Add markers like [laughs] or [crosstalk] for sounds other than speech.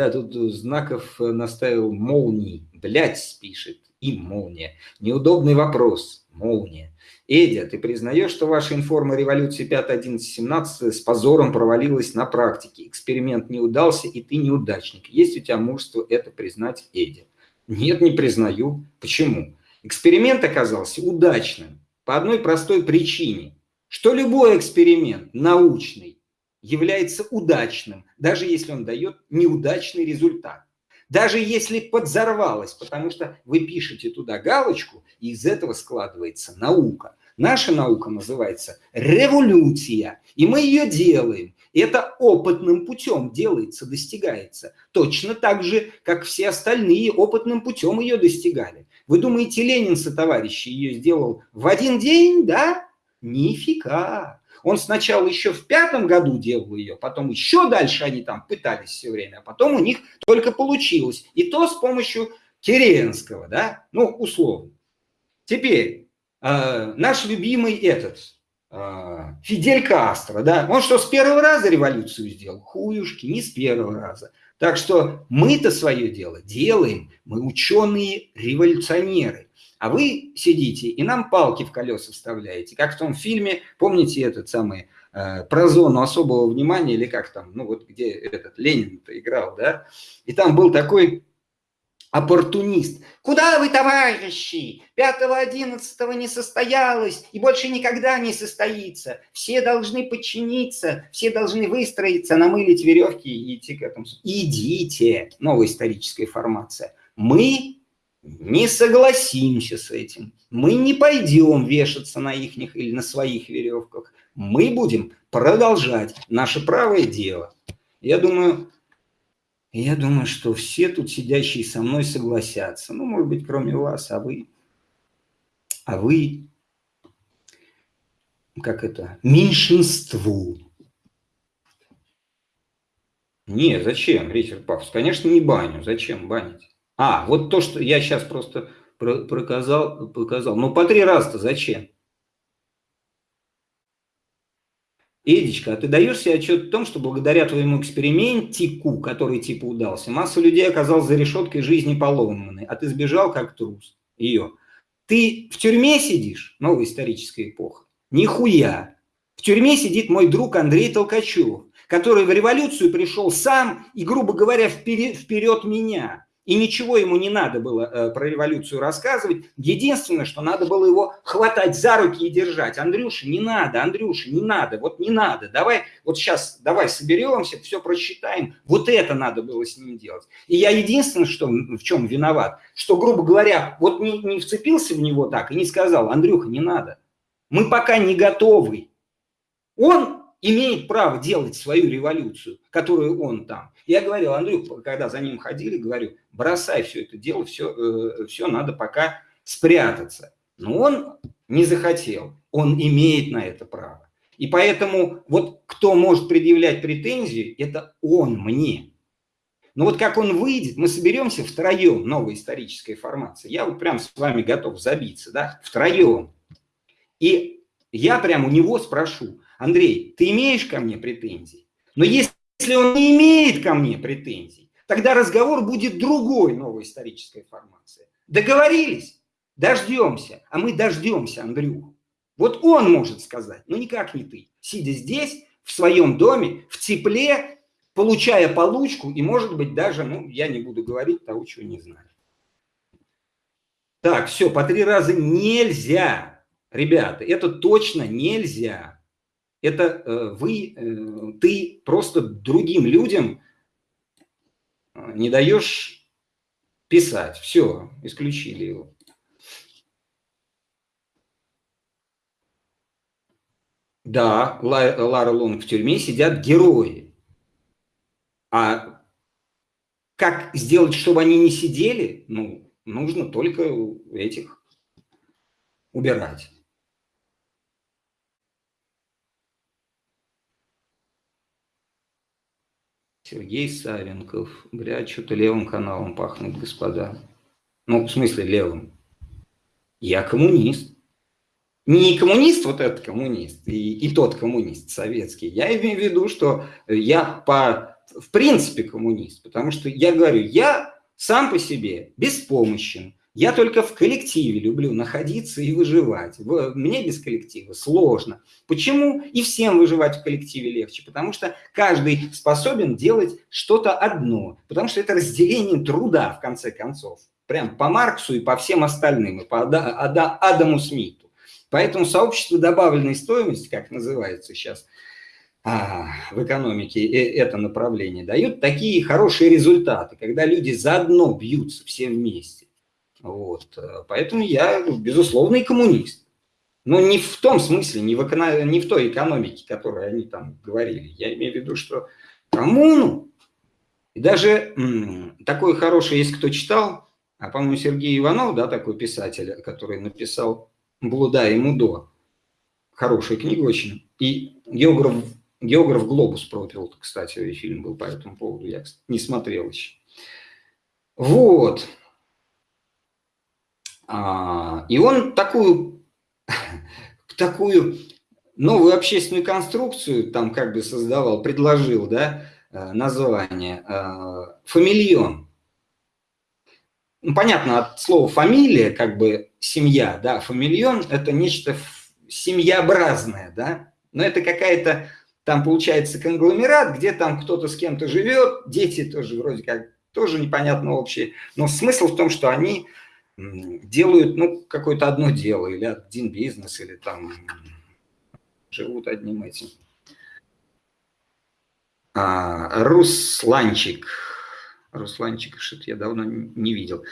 Да, тут знаков наставил молний. Блять, пишет. И молния. Неудобный вопрос. Молния. Эдя, ты признаешь, что ваша информа революции 5, 11, 17 с позором провалилась на практике? Эксперимент не удался, и ты неудачник. Есть у тебя мужество это признать, Эдя? Нет, не признаю. Почему? Эксперимент оказался удачным по одной простой причине, что любой эксперимент научный является удачным, даже если он дает неудачный результат. Даже если подзорвалось, потому что вы пишете туда галочку, и из этого складывается наука. Наша наука называется революция, и мы ее делаем. Это опытным путем делается, достигается. Точно так же, как все остальные опытным путем ее достигали. Вы думаете, Ленин со товарищи ее сделал в один день, да? Нифига. Он сначала еще в пятом году делал ее, потом еще дальше они там пытались все время, а потом у них только получилось. И то с помощью Керенского, да, ну, условно. Теперь, э, наш любимый этот, э, Фидель Кастро, да, он что, с первого раза революцию сделал? Хуюшки, не с первого раза. Так что мы-то свое дело делаем, мы ученые-революционеры. А вы сидите и нам палки в колеса вставляете, как в том фильме, помните этот самый, э, про зону особого внимания, или как там, ну вот где этот Ленин-то играл, да, и там был такой оппортунист. Куда вы, товарищи? Пятого-одиннадцатого не состоялось и больше никогда не состоится. Все должны подчиниться, все должны выстроиться, намылить веревки и идти к этому. Идите, новая историческая формация. Мы не согласимся с этим. Мы не пойдем вешаться на их или на своих веревках. Мы будем продолжать наше правое дело. Я думаю, я думаю, что все тут сидящие со мной согласятся. Ну, может быть, кроме вас, а вы... А вы... Как это? Меньшинству. Не, зачем, Ричард Павлович? Конечно, не баню. Зачем банить? А, вот то, что я сейчас просто проказал, показал. Ну, по три раза-то зачем? Эдичка, а ты даешь себе отчет в том, что благодаря твоему экспериментику, который типа удался, масса людей оказалась за решеткой жизни поломанной, а ты сбежал как трус ее. Ты в тюрьме сидишь, новая историческая эпоха? Нихуя. В тюрьме сидит мой друг Андрей Толкачев, который в революцию пришел сам и, грубо говоря, вперед, вперед меня. И ничего ему не надо было э, про революцию рассказывать. Единственное, что надо было его хватать за руки и держать. Андрюша, не надо, Андрюша, не надо, вот не надо. Давай, вот сейчас, давай соберемся, все просчитаем. Вот это надо было с ним делать. И я единственное, что, в чем виноват, что, грубо говоря, вот не, не вцепился в него так и не сказал, Андрюха, не надо. Мы пока не готовы. Он имеет право делать свою революцию, которую он там. Я говорил, Андрюх, когда за ним ходили, говорю, бросай все это дело, все, э, все надо пока спрятаться. Но он не захотел, он имеет на это право. И поэтому вот кто может предъявлять претензии, это он мне. Но вот как он выйдет, мы соберемся втроем, новая историческая формация. Я вот прям с вами готов забиться, да, втроем. И я прям у него спрошу, Андрей, ты имеешь ко мне претензии? Но если он не имеет ко мне претензий, тогда разговор будет другой новой исторической формации. Договорились? Дождемся. А мы дождемся, Андрюх. Вот он может сказать, но никак не ты. Сидя здесь, в своем доме, в тепле, получая получку и, может быть, даже, ну, я не буду говорить того, чего не знаю. Так, все, по три раза нельзя. Ребята, это точно нельзя это э, вы, э, ты просто другим людям э, не даешь писать. Все, исключили его. Да, Лара Лонг в тюрьме сидят герои. А как сделать, чтобы они не сидели? Ну, нужно только этих убирать. Сергей Савенков. Бля, что-то левым каналом пахнет, господа. Ну, в смысле левым. Я коммунист. Не коммунист, вот этот коммунист, и, и тот коммунист советский. Я имею в виду, что я по в принципе коммунист, потому что я говорю, я сам по себе беспомощен, я только в коллективе люблю находиться и выживать. Мне без коллектива сложно. Почему? И всем выживать в коллективе легче. Потому что каждый способен делать что-то одно. Потому что это разделение труда, в конце концов. Прям по Марксу и по всем остальным, и по Адаму Смиту. Поэтому сообщество добавленной стоимости, как называется сейчас а, в экономике, э, это направление, дает такие хорошие результаты, когда люди заодно бьются все вместе. Вот. Поэтому я, ну, безусловный коммунист. Но не в том смысле, не в, эко... не в той экономике, которой они там говорили. Я имею в виду, что коммуну. И даже такой хороший, есть кто читал, а, по-моему, Сергей Иванов, да, такой писатель, который написал «Блуда и Мудо». Хорошая книга очень. И географ, географ «Глобус» пропил, кстати, фильм был по этому поводу, я не смотрел еще. Вот. А, и он такую, [laughs] такую новую общественную конструкцию там как бы создавал, предложил, да, э, название э, «фамильон». Ну, понятно, от слова «фамилия», как бы семья, да, фамильон – это нечто семьяобразное, да, но это какая-то, там получается конгломерат, где там кто-то с кем-то живет, дети тоже вроде как тоже непонятно общие, но смысл в том, что они делают ну, какое-то одно дело или один бизнес, или там живут одним этим. А, Русланчик. Русланчик, что-то я давно не видел.